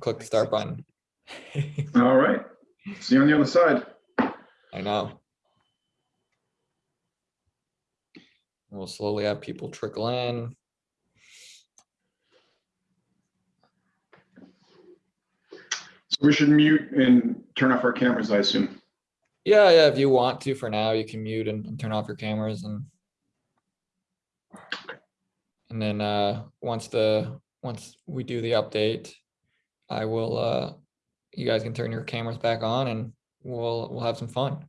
click the start button. All right. See you on the other side. I know. We'll slowly have people trickle in. So we should mute and turn off our cameras, I assume. Yeah, yeah, if you want to for now, you can mute and, and turn off your cameras and and then uh once the once we do the update, I will uh you guys can turn your cameras back on and we'll we'll have some fun.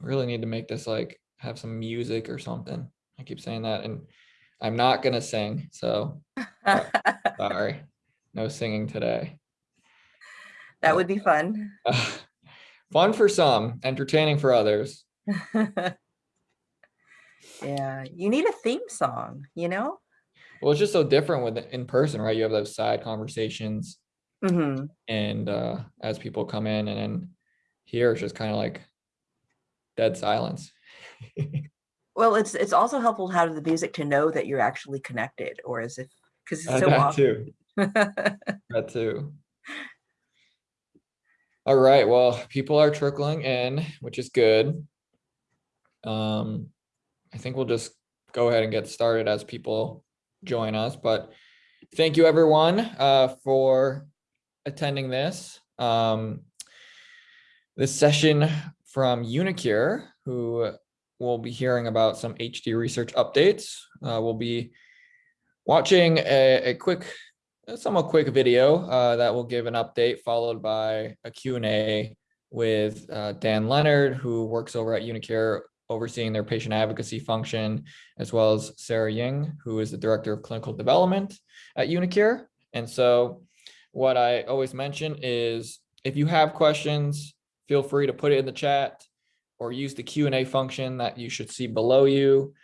Really need to make this like have some music or something. I keep saying that and I'm not gonna sing, so sorry. No singing today. That would be fun. Fun for some, entertaining for others. Yeah, you need a theme song, you know? Well, it's just so different with in person, right? You have those side conversations hmm and uh as people come in and then here it's just kind of like dead silence. Well, it's it's also helpful to have the music to know that you're actually connected or as if because it's Uh, so That often. too, that too. All right, well, people are trickling in, which is good. Um, I think we'll just go ahead and get started as people join us, but thank you everyone uh for attending this. Um, this session from uniQure, who we'll be hearing about some HD research updates. Uh, we'll be watching a, a quick, a somewhat quick video uh, that will give an update followed by a Q&A with uh, Dan Leonard, who works over at uniQure overseeing their patient advocacy function, as well as Sarah Ying, who is the Director of Clinical Development at uniQure. And so what I always mention is if you have questions, feel free to put it in the chat or use the Q and A function that you should see below you.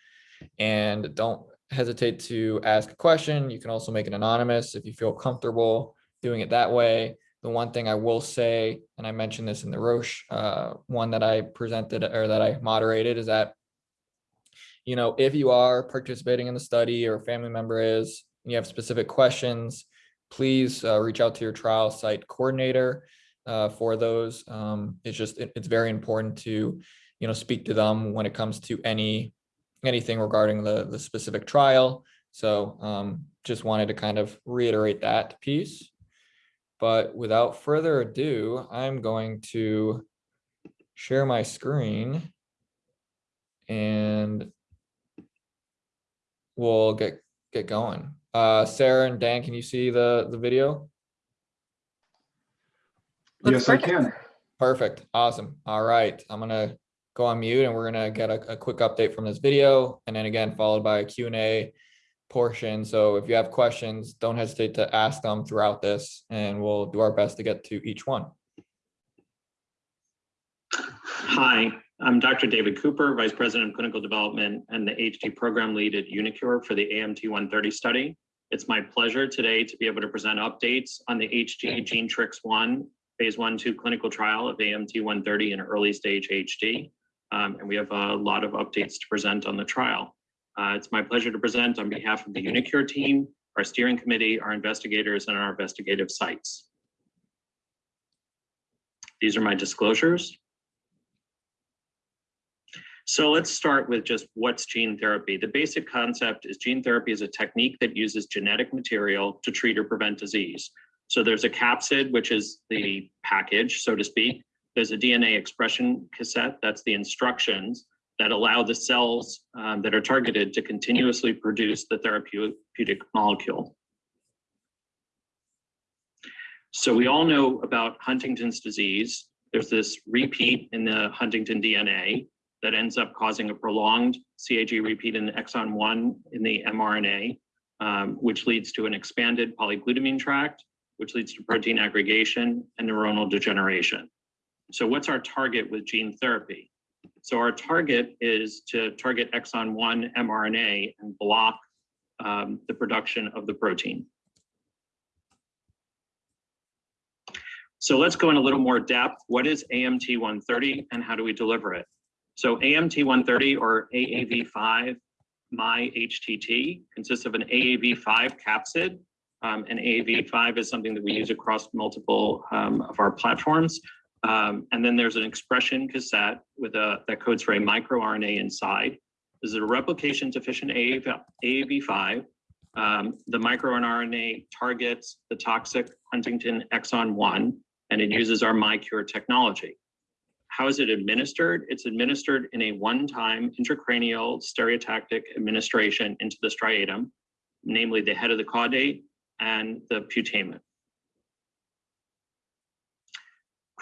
And don't hesitate to ask a question. You can also make it anonymous if you feel comfortable doing it that way. The one thing I will say, and I mentioned this in the Roche uh, one that I presented or that I moderated is that, you know, if you are participating in the study or a family member is, and you have specific questions, please uh, reach out to your trial site coordinator uh, for those. Um, it's just, it- it's very important to, you know, speak to them when it comes to any, anything regarding the, the specific trial. So um, just wanted to kind of reiterate that piece. But without further ado, I'm going to share my screen and we'll get, get going. Uh, Sarah and Dan, can you see the, the video? Looks Yes, I can. Perfect. Awesome. All right. I'm gonna go on mute and we're gonna get a, a quick update from this video and then again followed by a Q and A portion. So if you have questions, don't hesitate to ask them throughout this and we'll do our best to get to each one. Hi, I'm Dr. David Cooper, Vice President of Clinical Development and the HD Program Lead at uniQure for the AMT 130 study. It's my pleasure today to be able to present updates on the HD-GeneTRX 1 Phase 1 2 clinical trial of AMT 130 in early stage HD. Um, and we have a lot of updates to present on the trial. Uh, it's my pleasure to present on behalf of the uniQure team, our steering committee, our investigators, and our investigative sites. These are my disclosures. So let's start with just what's gene therapy. The basic concept is gene therapy is a technique that uses genetic material to treat or prevent disease. So there's a capsid, which is the package, so to speak. There's a DNA expression cassette, that's the instructions that allow the cells um, that are targeted to continuously produce the therapeutic molecule. So we all know about Huntington's disease. There's this repeat in the Huntington DNA that ends up causing a prolonged CAG repeat in exon one in the mRNA, um, which leads to an expanded polyglutamine tract, which leads to protein aggregation and neuronal degeneration. So what's our target with gene therapy? So our target is to target exon one mRNA and block um, the production of the protein. So let's go in a little more depth. What is AMT 130 and how do we deliver it? So AMT 130 or AAV5 miHTT, consists of an AAV5 capsid. Um, and AAV5 is something that we use across multiple um, of our platforms. Um, and then there's an expression cassette with a that codes for a microRNA inside. This is a replication deficient AAV, AAV5. Um, the microRNA targets the toxic Huntington exon 1, and it uses our miQURE technology. How is it administered? It's administered in a one-time intracranial stereotactic administration into the striatum, namely the head of the caudate and the putamen.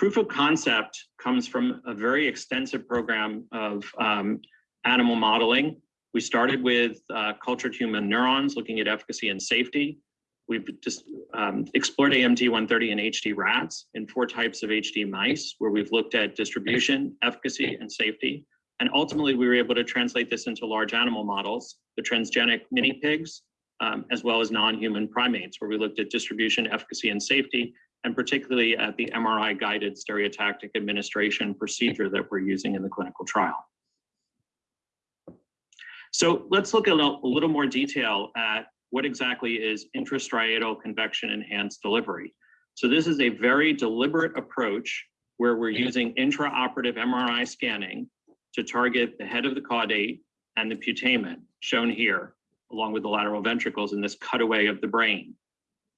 Proof of concept comes from a very extensive program of um, animal modeling. We started with uh, cultured human neurons, looking at efficacy and safety. We've just um, explored AMT 130 in HD rats in four types of HD mice, where we've looked at distribution, efficacy, and safety. And ultimately, we were able to translate this into large animal models, the transgenic mini pigs, um, as well as non-human primates, where we looked at distribution, efficacy, and safety, and particularly at the MRI-guided stereotactic administration procedure that we're using in the clinical trial. So let's look at a little, more detail at what exactly is intrastriatal convection enhanced delivery. So this is a very deliberate approach where we're using intraoperative MRI scanning to target the head of the caudate and the putamen, shown here, along with the lateral ventricles in this cutaway of the brain.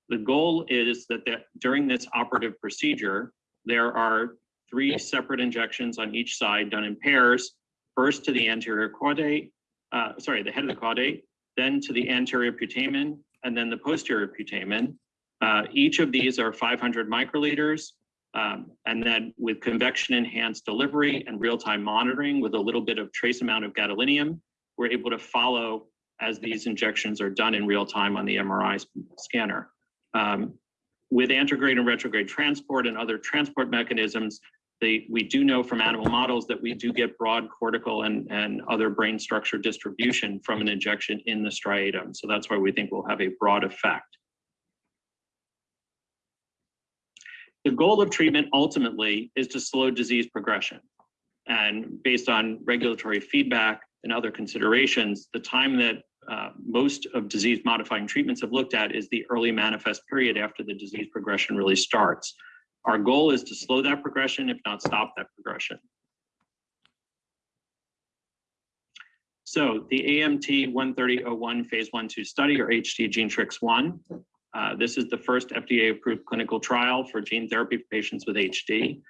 The goal is that during this operative procedure, there are three separate injections on each side done in pairs, first to the anterior caudate, uh, sorry, the head of the caudate, then to the anterior putamen, and then the posterior putamen. Uh, each of these are 500 microliters, um, and then with convection enhanced delivery and real-time monitoring with a little bit of trace amount of gadolinium, we're able to follow as these injections are done in real time on the MRI scanner. Um, with antegrade and retrograde transport and other transport mechanisms, they, we do know from animal models that we do get broad cortical and, and other brain structure distribution from an injection in the striatum. So that's why we think we'll have a broad effect. The goal of treatment ultimately is to slow disease progression. And based on regulatory feedback and other considerations, the time that uh, most of disease modifying treatments have looked at is the early manifest period after the disease progression really starts. Our goal is to slow that progression, if not stop that progression. So the AMT 13001 phase one, two study or HD-GeneTRX one. Uh, this is the first FDA approved clinical trial for gene therapy for patients with HD.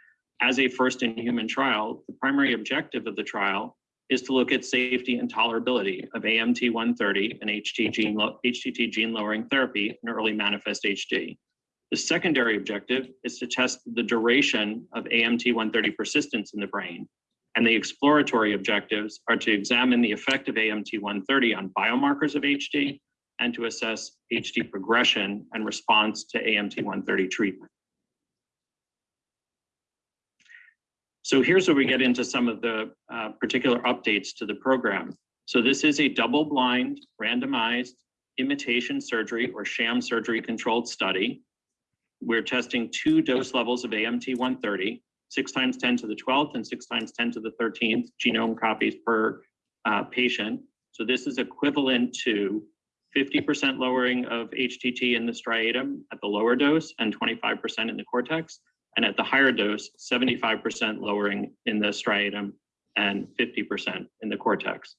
As a first in human trial, the primary objective of the trial is to look at safety and tolerability of AMT 130 and HT gene, HTT gene lowering therapy in early manifest HD. The secondary objective is to test the duration of AMT 130 persistence in the brain. And the exploratory objectives are to examine the effect of AMT 130 on biomarkers of HD and to assess HD progression and response to AMT 130 treatment. So here's where we get into some of the uh, particular updates to the program. So this is a double-blind, randomized imitation surgery or sham surgery controlled study. We're testing two dose levels of AMT 130, six times 10 to the 12th and six times 10 to the 13th genome copies per uh, patient. So this is equivalent to 50% lowering of HTT in the striatum at the lower dose and 25% in the cortex. And at the higher dose, 75% lowering in the striatum and 50% in the cortex.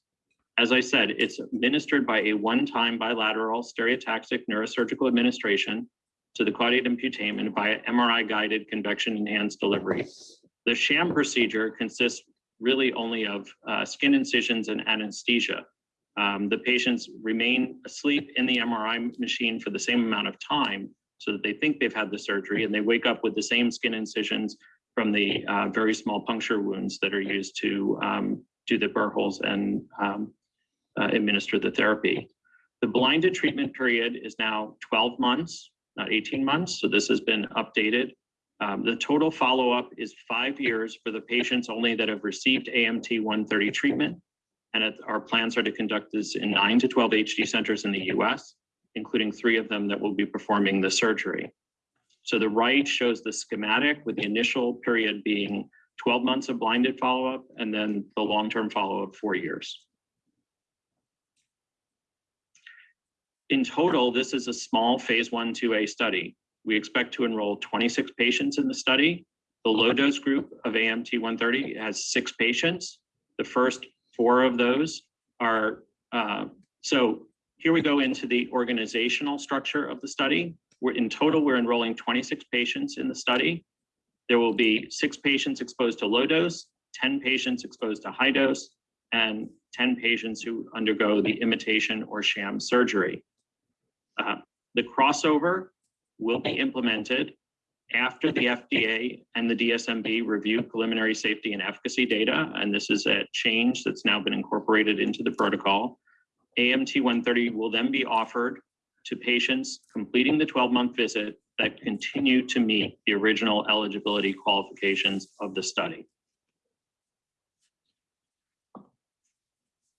As I said, it's administered by a one-time bilateral stereotactic neurosurgical administration to the caudate and putamen via MRI-guided convection enhanced delivery. The sham procedure consists really only of uh, skin incisions and anesthesia. Um, the patients remain asleep in the MRI machine for the same amount of time so that they think they've had the surgery and they wake up with the same skin incisions from the uh, very small puncture wounds that are used to um, do the burr holes and um, uh, administer the therapy. The blinded treatment period is now 12 months, not 18 months. So this has been updated. Um, the total follow-up is five years for the patients only that have received AMT 130 treatment. And it, our plans are to conduct this in nine to 12 HD centers in the US including three of them that will be performing the surgery. So the right shows the schematic with the initial period being 12 months of blinded follow-up and then the long-term follow-up four years. In total, this is a small phase one, two A study. We expect to enroll 26 patients in the study. The low dose group of AMT 130 has six patients. The first four of those are, uh, so here we go into the organizational structure of the study. We're in total, we're enrolling 26 patients in the study. There will be six patients exposed to low dose, 10 patients exposed to high dose, and 10 patients who undergo the imitation or sham surgery. Uh, The crossover will be implemented after the FDA and the DSMB review preliminary safety and efficacy data, and this is a change that's now been incorporated into the protocol. AMT 130 will then be offered to patients completing the 12-month visit that continue to meet the original eligibility qualifications of the study.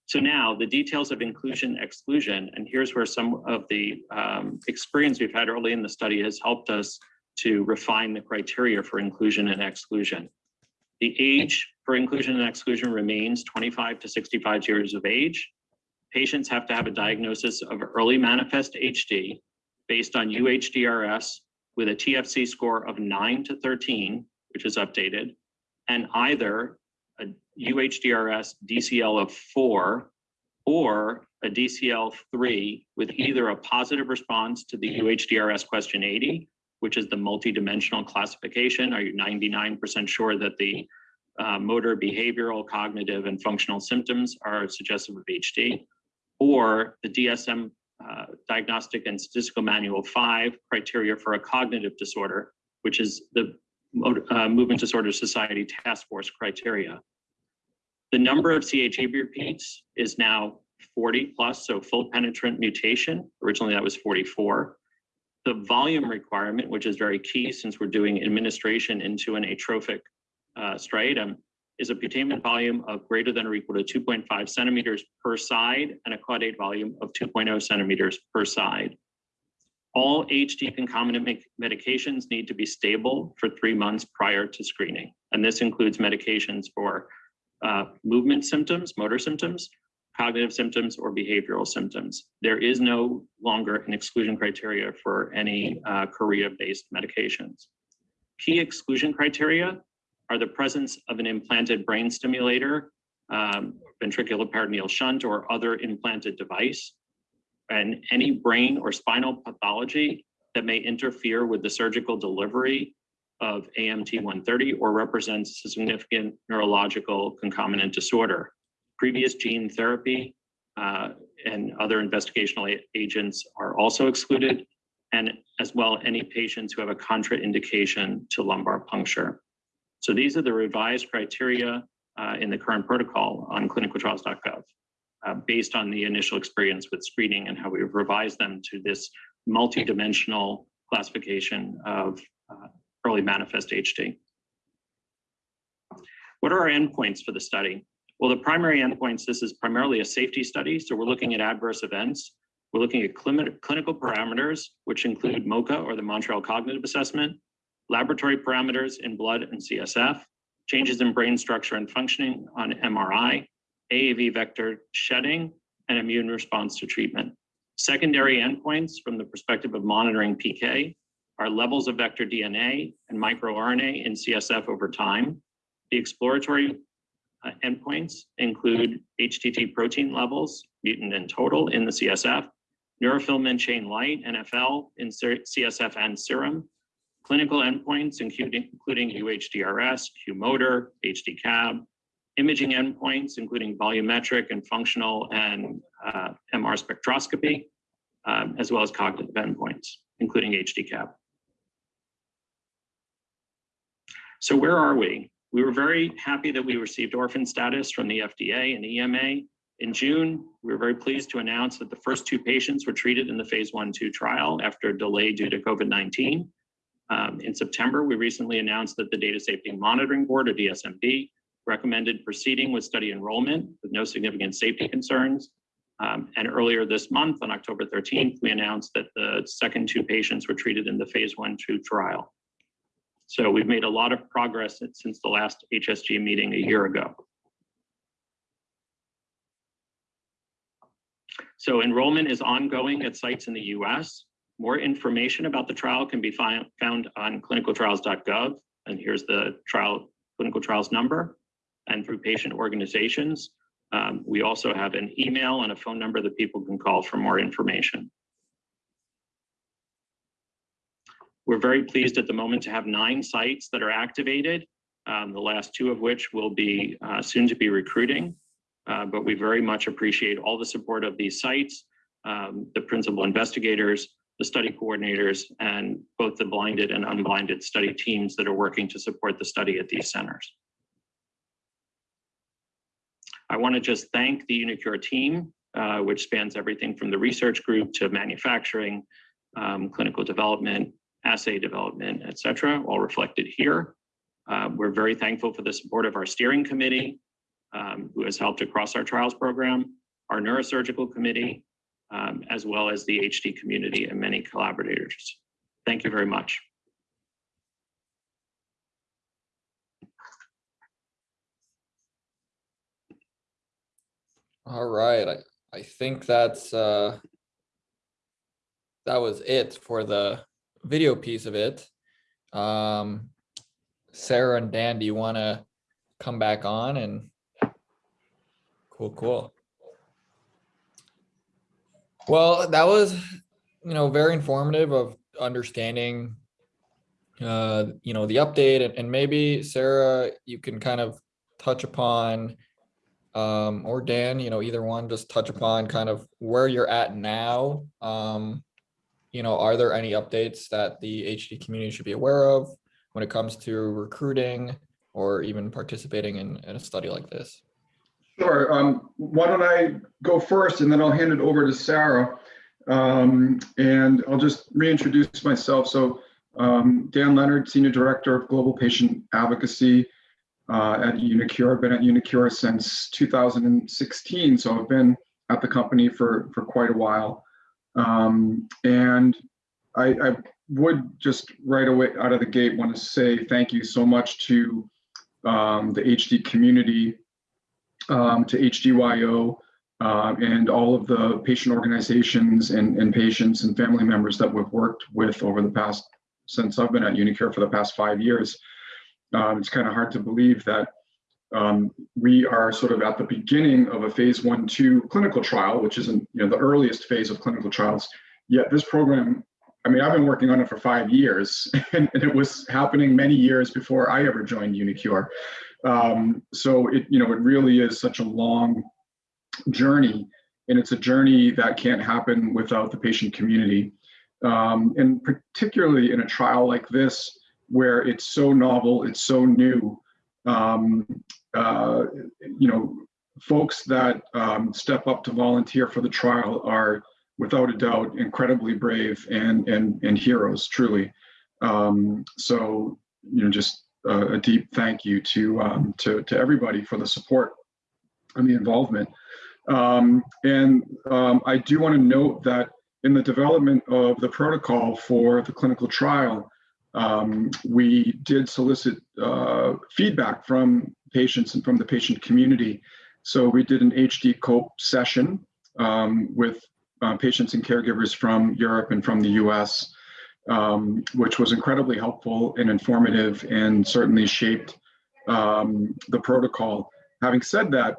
So now the details of inclusion exclusion, and here's where some of the um, experience we've had early in the study has helped us to refine the criteria for inclusion and exclusion. The age for inclusion and exclusion remains 25 to 65 years of age. Patients have to have a diagnosis of early manifest HD based on UHDRS with a TFC score of 9 to 13, which is updated, and either a UHDRS DCL of 4 or a DCL 3 with either a positive response to the UHDRS question 80, which is the multidimensional classification. Are you 99% sure that the uh, motor, behavioral, cognitive, and functional symptoms are suggestive of HD? Or the DSM uh, Diagnostic and Statistical Manual 5 criteria for a cognitive disorder, which is the uh, Movement Disorder Society Task Force criteria. The number of CAG repeats is now 40 plus, so full penetrant mutation. Originally, that was 44. The volume requirement, which is very key since we're doing administration into an atrophic uh, striatum, is a putamen volume of greater than or equal to 2.5 centimeters per side and a caudate volume of 2.0 centimeters per side. All HD concomitant medications need to be stable for three months prior to screening. And this includes medications for uh, movement symptoms, motor symptoms, cognitive symptoms, or behavioral symptoms. There is no longer an exclusion criteria for any uh, chorea-based medications. Key exclusion criteria are the presence of an implanted brain stimulator, um, ventricular peritoneal shunt, or other implanted device, and any brain or spinal pathology that may interfere with the surgical delivery of AMT 130 or represents a significant neurological concomitant disorder. Previous gene therapy uh, and other investigational agents are also excluded, and as well, any patients who have a contraindication to lumbar puncture. So these are the revised criteria uh, in the current protocol on clinicaltrials.gov, uh, based on the initial experience with screening and how we've revised them to this multidimensional classification of uh, early manifest HD. What are our endpoints for the study? Well, the primary endpoints, this is primarily a safety study, so we're looking at adverse events. We're looking at clini- clinical parameters, which include MoCA or the Montreal Cognitive Assessment, laboratory parameters in blood and CSF, changes in brain structure and functioning on MRI, AAV vector shedding, and immune response to treatment. Secondary endpoints from the perspective of monitoring PK are levels of vector DNA and microRNA in CSF over time. The exploratory uh, endpoints include HTT protein levels, mutant and total in the CSF, neurofilament chain light, NFL in CSF and serum, clinical endpoints including, including UHDRS, Q-motor, HD-CAB, imaging endpoints including volumetric and functional and uh, MR spectroscopy, um, as well as cognitive endpoints, including HD-CAB. So where are we? We were very happy that we received orphan status from the FDA and EMA. In June, we were very pleased to announce that the first two patients were treated in the phase one, two trial after a delay due to COVID-19. Um, in September, we recently announced that the Data Safety Monitoring Board, or DSMB, recommended proceeding with study enrollment with no significant safety concerns. Um, and earlier this month, on October 13th, we announced that the second two patients were treated in the phase one, two trial. So we've made a lot of progress since the last HSG meeting a year ago. So enrollment is ongoing at sites in the US. More information about the trial can be found on clinicaltrials.gov. And here's the trial, clinical trials number and through patient organizations. Um, we also have an email and a phone number that people can call for more information. We're very pleased at the moment to have nine sites that are activated, um, the last two of which will be uh, soon to be recruiting. Uh, but we very much appreciate all the support of these sites, um, the principal investigators, the study coordinators, and both the blinded and unblinded study teams that are working to support the study at these centers. I want to just thank the uniQure team, uh, which spans everything from the research group to manufacturing, um, clinical development, assay development, et cetera, all reflected here. Uh, we're very thankful for the support of our steering committee, um, who has helped across our trials program, our neurosurgical committee, um, as well as the HD community and many collaborators. Thank you very much. All right, I, I think that's, uh, that was it for the video piece of it. Um, Sarah and Dan, do you want to come back on and? Cool, cool. Well, that was, you know, very informative of understanding, uh, you know, the update and, and maybe Sarah, you can kind of touch upon um, or Dan, you know, either one, just touch upon kind of where you're at now. Um, you know, are there any updates that the HD community should be aware of when it comes to recruiting or even participating in, in a study like this? Sure. Um, why don't I go first and then I'll hand it over to Sarah. Um, and I'll just reintroduce myself. So um, Dan Leonard, Senior Director of Global Patient Advocacy uh, at uniQure. I've been at uniQure since 2016, so I've been at the company for, for quite a while. Um, and I, I would just right away out of the gate want to say thank you so much to um, the HD community um, to HDYO uh, and all of the patient organizations and, and patients and family members that we've worked with over the past, since I've been at uniQure for the past five years. Um, it's kind of hard to believe that um, we are sort of at the beginning of a phase one, two clinical trial, which isn't you know, the earliest phase of clinical trials. Yet this program, I mean, I've been working on it for five years and, and it was happening many years before I ever joined uniQure. Um, so it, you know, it really is such a long journey and it's a journey that can't happen without the patient community. Um, and particularly in a trial like this, where it's so novel, it's so new, um, uh, you know, folks that um, step up to volunteer for the trial are without a doubt incredibly brave and, and, and heroes, truly. Um, so, you know, just a, deep thank you to, um, to, to everybody for the support and the involvement. Um, and um, I do want to note that in the development of the protocol for the clinical trial, um, we did solicit uh, feedback from patients and from the patient community. So we did an HD COPE session um, with uh, patients and caregivers from Europe and from the US, um, which was incredibly helpful and informative and certainly shaped um, the protocol. Having said that,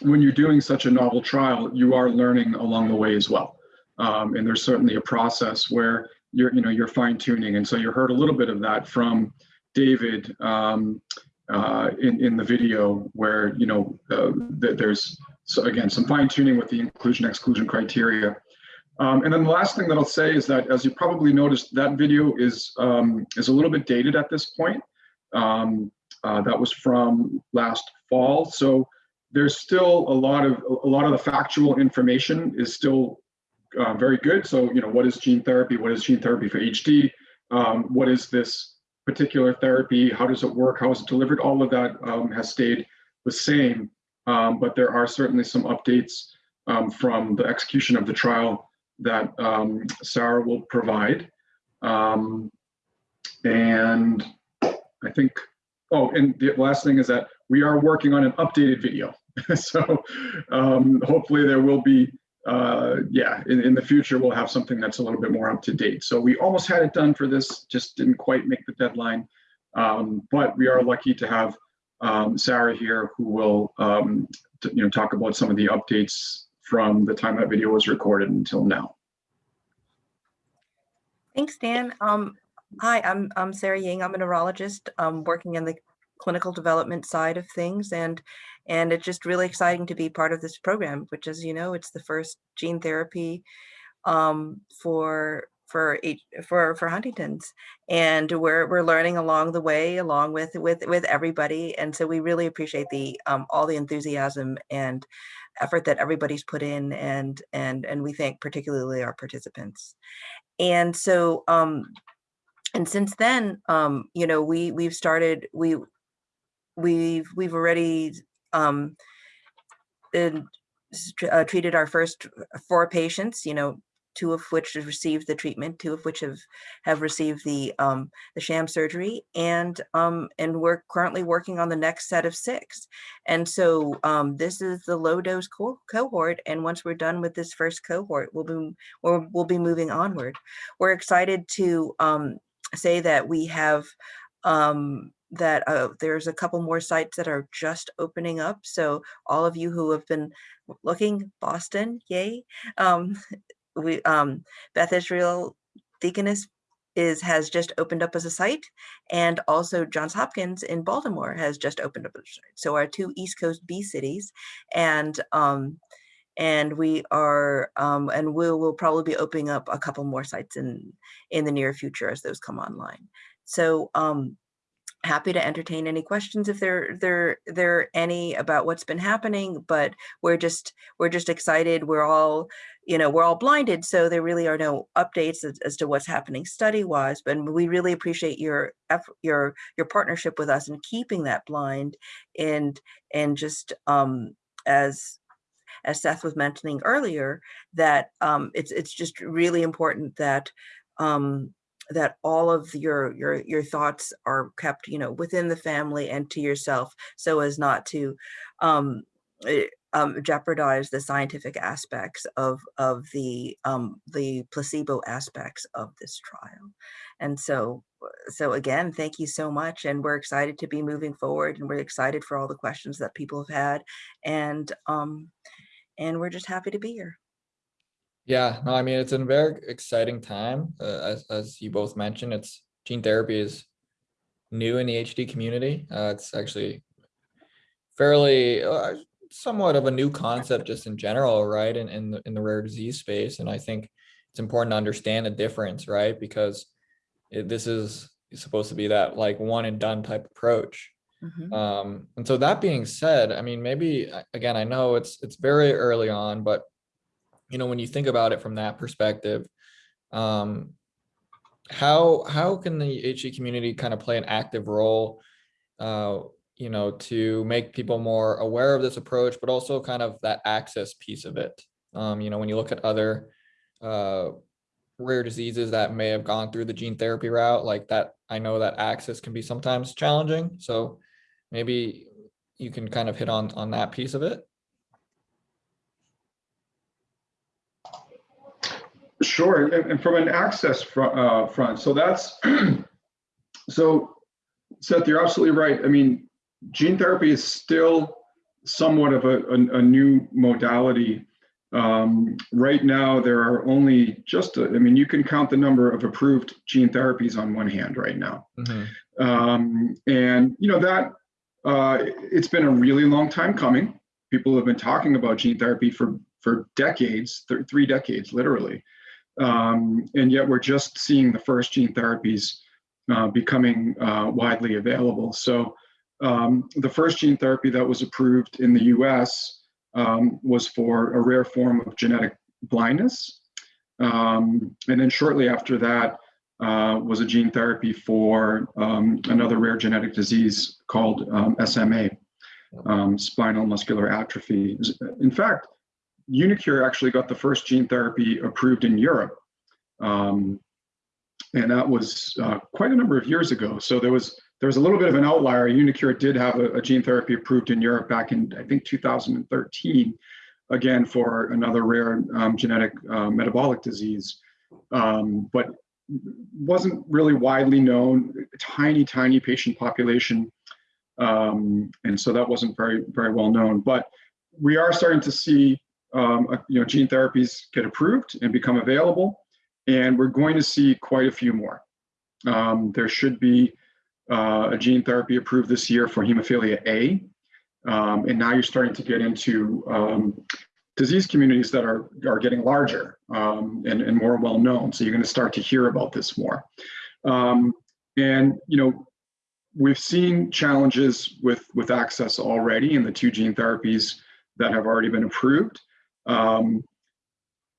when you're doing such a novel trial, you are learning along the way as well. Um, and there's certainly a process where you're, you know, you're fine tuning. And so you heard a little bit of that from David um, uh, in, in the video where, you know, uh, th there's, so again, some fine tuning with the inclusion exclusion criteria. Um, and then the last thing that I'll say is that, as you probably noticed, that video is, um, is a little bit dated at this point. Um, uh, that was from last fall. So there's still a lot of a lot of the factual information is still uh, very good. So you know, what is gene therapy? What is gene therapy for HD? Um, what is this particular therapy? How does it work? How is it delivered? All of that um, has stayed the same, um, but there are certainly some updates from the execution of the trial that um, Sarah will provide. Um, and I think, oh, and the last thing is that we are working on an updated video. so um, hopefully there will be uh, yeah, in, in the future, we'll have something that's a little bit more up to date. So we almost had it done for this, just didn't quite make the deadline. Um, but we are lucky to have um, Sarah here who will, um, you know, talk about some of the updates from the time that video was recorded until now. Thanks, Dan. Um, hi, I'm, I'm Sarah Ying. I'm a neurologist, um, working in the clinical development side of things and, and it's just really exciting to be part of this program, which as you know, it's the first gene therapy, um, for, for, for, for Huntington's. And we're, we're learning along the way, along with, with, with everybody. And so we really appreciate the, um, all the enthusiasm and effort that everybody's put in and, and, and we thank particularly our participants. And so, um, and since then, um, you know, we, we've started, we, we've, we've already, um, tr- uh, treated our first four patients, you know, two of which have received the treatment, two of which have, have received the, um, the sham surgery. And, um, and we're currently working on the next set of six. And so, um, this is the low dose co- cohort. And once we're done with this first cohort, we'll be, we'll, we'll be moving onward. We're excited to, um, say that we have, um, that uh, there's a couple more sites that are just opening up. So all of you who have been looking, Boston, yay. Um, we um, Beth Israel Deaconess is has just opened up as a site, and also Johns Hopkins in Baltimore has just opened up a site. So our two East Coast B cities, and um, and we are um, and we will probably be opening up a couple more sites in in the near future as those come online. So um, happy to entertain any questions if there there there are any about what's been happening but we're just we're just excited. We're all you know we're all blinded so there really are no updates as, as to what's happening study wise but we really appreciate your your your partnership with us in keeping that blind and and just um as as Seth was mentioning earlier, that um, it's it's just really important that um, that all of your your your thoughts are kept, you know, within the family and to yourself, so as not to um, eh, um, jeopardize the scientific aspects of of the um, the placebo aspects of this trial. And so so again, thank you so much, and we're excited to be moving forward, and we're excited for all the questions that people have had, and um, and we're just happy to be here. Yeah, no, I mean, it's a very exciting time. Uh, as, as you both mentioned, it's gene therapy is new in the HD community. Uh, it's actually fairly uh, somewhat of a new concept just in general, right? In, in the, in the rare disease space. And I think it's important to understand the difference, right? Because it, this is supposed to be that like one and done type approach. Mhm. Um, and so that being said, I mean, maybe uh, again, I know it's it's very early on, but you know, when you think about it from that perspective, um, how how can the HE community kind of play an active role, uh, you know, to make people more aware of this approach, but also kind of that access piece of it. Um, you know, when you look at other uh, rare diseases that may have gone through the gene therapy route, like that, I know that access can be sometimes challenging. So maybe you can kind of hit on on that piece of it. Sure, and, from an access front, uh, front, so that's, so Seth, you're absolutely right. I mean, gene therapy is still somewhat of a, a, a new modality. Um, right now, there are only just, a- I mean, you can count the number of approved gene therapies on one hand right now. Mhm. Um, and you know that uh, it's been a really long time coming. People have been talking about gene therapy for for decades, th- three decades, literally. Um, and yet we're just seeing the first gene therapies uh, becoming uh, widely available. So um, the first gene therapy that was approved in the U.S. Um, was for a rare form of genetic blindness. Um, and then shortly after that, uh, was a gene therapy for um, another rare genetic disease called um, SMA, um, spinal muscular atrophy. In fact, uniQure actually got the first gene therapy approved in Europe. Um, and that was uh, quite a number of years ago. So there was there was a little bit of an outlier. uniQure did have a, a gene therapy approved in Europe back in I think 2013, again, for another rare um, genetic uh, metabolic disease, um, but wasn't really widely known, tiny, tiny patient population. Um, and so that wasn't very, very well known. But we are starting to see, um, uh, you know, gene therapies get approved and become available, and we're going to see quite a few more. Um, there should be uh, a gene therapy approved this year for hemophilia A, um, and now you're starting to get into um, disease communities that are are getting larger um, and, and more well known. So you're going to start to hear about this more. Um, and you know, we've seen challenges with with access already in the two gene therapies that have already been approved. Um,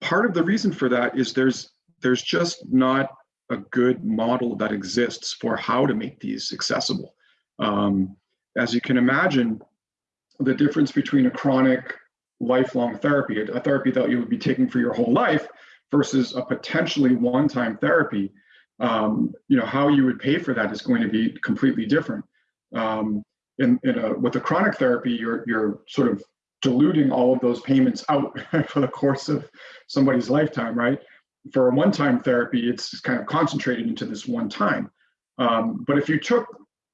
part of the reason for that is there's there's just not a good model that exists for how to make these accessible. Um, as you can imagine, the difference between a chronic lifelong therapy, a therapy that you would be taking for your whole life versus a potentially one-time therapy, um, you know, how you would pay for that is going to be completely different. Um, in, in a, with a chronic therapy, you're, you're sort of diluting all of those payments out for the course of somebody's lifetime, right? For a one-time therapy, it's kind of concentrated into this one time. Um, but if you took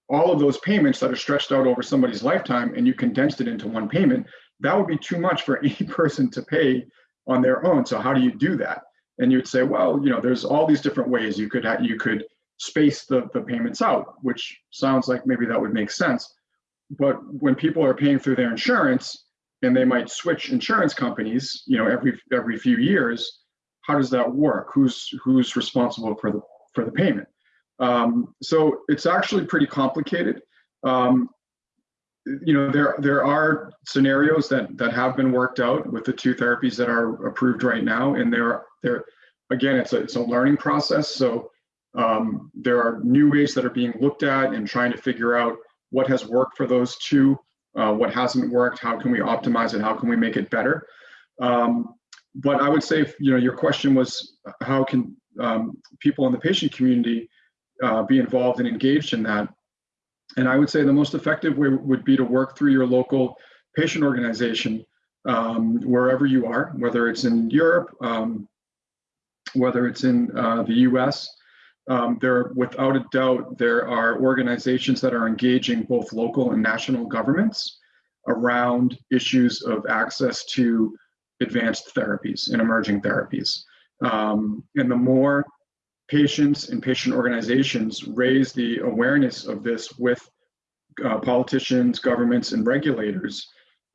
all of those payments that are stretched out over somebody's lifetime and you condensed it into one payment, that would be too much for any person to pay on their own. So how do you do that? And you'd say, well, you know, there's all these different ways you could you could space the, the payments out, which sounds like maybe that would make sense. But when people are paying through their insurance and they might switch insurance companies, you know, every every few years, how does that work? Who's who's responsible for the for the payment? Um, so it's actually pretty complicated. Um, you know, there there are scenarios that that have been worked out with the two therapies that are approved right now, and there there again, it's a it's a learning process. So um, there are new ways that are being looked at and trying to figure out what has worked for those two, uh, what hasn't worked, how can we optimize it, how can we make it better. Um, but I would say, you know, your question was how can um, people in the patient community uh, be involved and engaged in that. And I would say the most effective way would be to work through your local patient organization, um, wherever you are, whether it's in Europe, um, whether it's in uh, the US. Um, there, without a doubt, there are organizations that are engaging both local and national governments around issues of access to advanced therapies and emerging therapies. Um, and the more patients and patient organizations raise the awareness of this with uh, politicians, governments, and regulators,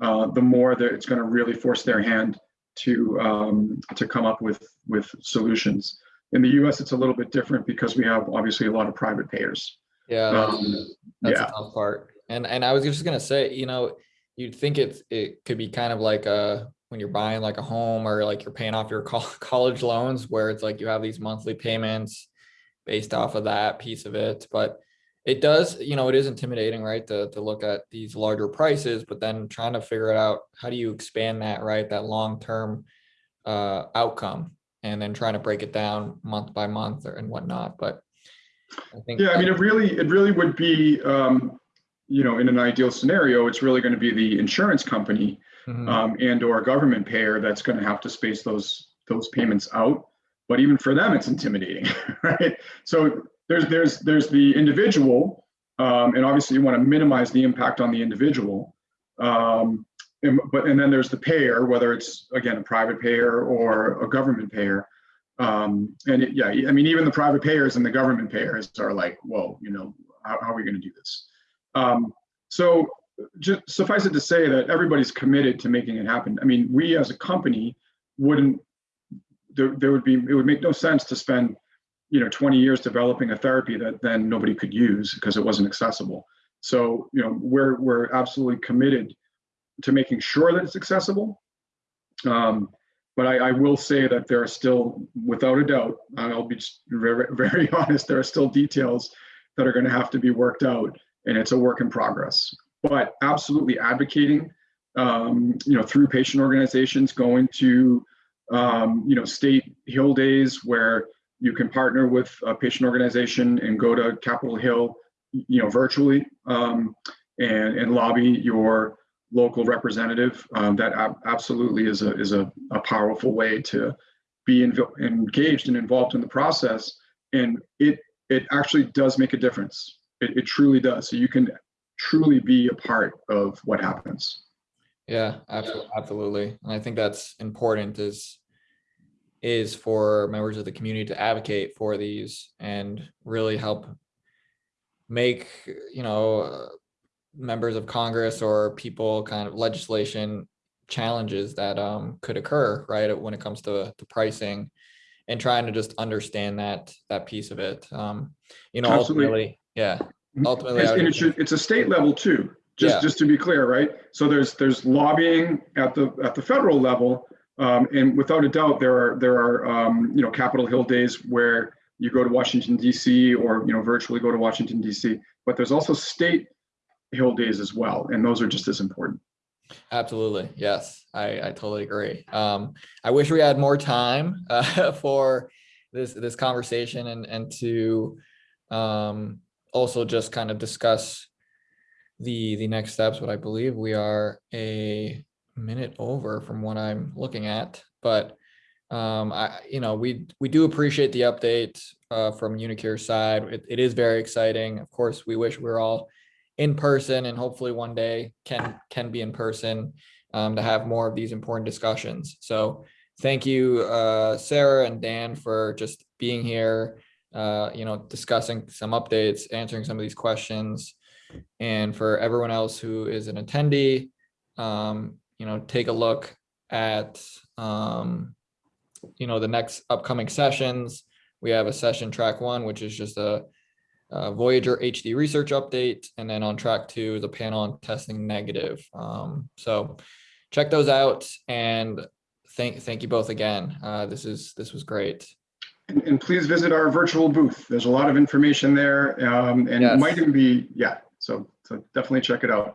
uh, the more that it's going to really force their hand to um, to come up with with solutions. In the U.S., it's a little bit different because we have obviously a lot of private payers. Yeah, that's, Um, that's yeah. the tough part. And and I was just gonna say, you know, you'd think it's it could be kind of like a when you're buying like a home or like you're paying off your college loans where it's like you have these monthly payments based off of that piece of it. But it does, you know, it is intimidating, right? To to look at these larger prices, but then trying to figure it out, how do you expand that, right? That long-term uh outcome and then trying to break it down month by month or and whatnot. But I think Yeah, I mean, it really, it really would be, um, you know, in an ideal scenario, it's really going to be the insurance company Mhm. um, and or government payer that's going to have to space those those payments out. But even for them, it's intimidating, right? So there's there's there's the individual, um, and obviously you want to minimize the impact on the individual. Um, and, but and then there's the payer, whether it's again a private payer or a government payer. Um, and it, yeah, I mean, even the private payers and the government payers are like, whoa, you know, how, how are we going to do this? Um, so just suffice it to say that everybody's committed to making it happen. I mean, we as a company wouldn't, there, there would be, it would make no sense to spend, you know, 20 years developing a therapy that then nobody could use because it wasn't accessible. So, you know, we're, we're absolutely committed to making sure that it's accessible. Um, but I, I will say that there are still, without a doubt, I'll be very, very honest, there are still details that are going to have to be worked out, and it's a work in progress. But absolutely advocating, um, you know, through patient organizations, going to, um, you know, state Hill days where you can partner with a patient organization and go to Capitol Hill, you know, virtually, um, and and lobby your local representative. Um, that ab- absolutely is a, is a, a powerful way to be engaged and involved in the process. And it, it actually does make a difference. It, it truly does. So you can truly be a part of what happens. Yeah, absolutely. And I think that's important is is for members of the community to advocate for these and really help make, you know, members of Congress or people kind of legislation challenges that um could occur, right, when it comes to to pricing and trying to just understand that that piece of it. Um, you know, Absolutely. ultimately, yeah. Ultimately, I It's- And it should, it's a state level too, Yeah. just, just to be clear, right? So there's, there's lobbying at the, at the federal level. Um, and without a doubt, there are, there are, um, you know, Capitol Hill days where you go to Washington DC or, you know, virtually go to Washington DC. But there's also state Hill days as well, and those are just as important. Absolutely. Yes, I, I totally agree. Um, I wish we had more time uh, for this, this conversation and, and to um, also just kind of discuss the, the next steps, but I believe we are a minute over from what I'm looking at, but um, I, you know, we, we do appreciate the update uh, from uniQure's side. It, it is very exciting. Of course, we wish we are all in person and hopefully one day can can be in person um, to have more of these important discussions. So thank you, uh, Sarah and Dan, for just being here. Uh, you know, discussing some updates, answering some of these questions, and for everyone else who is an attendee, um, you know, take a look at um, you know the next upcoming sessions. We have a session track one, which is just a uh, Voyager HD research update, and then on track two, the panel on testing negative. Um, so check those out and thank, thank you both again. Uh, this is, this was great. And, and please visit our virtual booth. There's a lot of information there, um, and it Yes. might even be, yeah, so, so definitely check it out.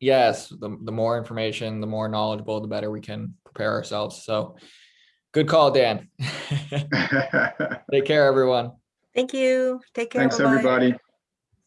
Yes, the, the more information, the more knowledgeable, the better we can prepare ourselves. So good call, Dan. Take care, everyone. Thank you. Take care. Thanks, Bye-bye. everybody.